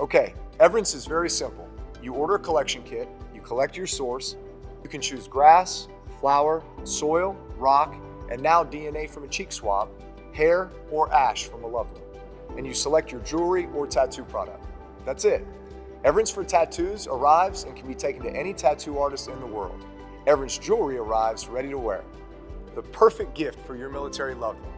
Okay, Everence is very simple. You order a collection kit, you collect your source, you can choose grass, flower, soil, rock, and now DNA from a cheek swab, hair, or ash from a loved one. And you select your jewelry or tattoo product. That's it. Everence for Tattoos arrives and can be taken to any tattoo artist in the world. Everence Jewelry arrives ready to wear. The perfect gift for your military loved one.